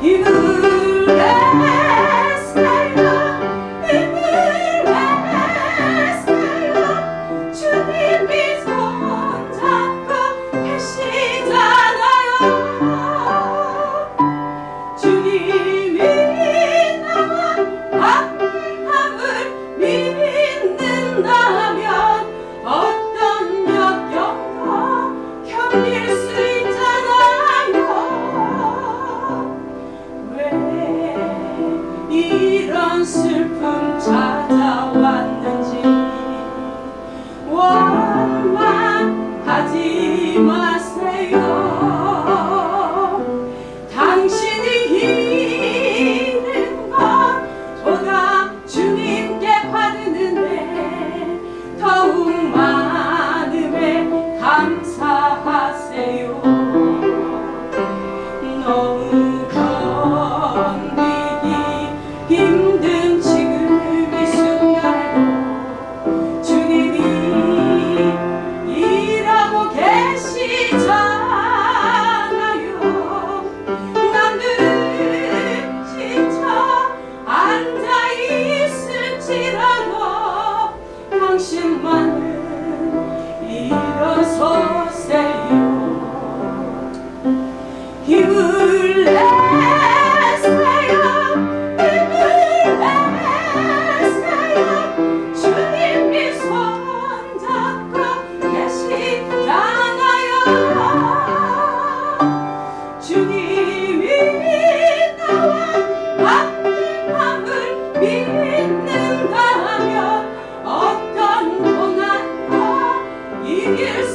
E não you get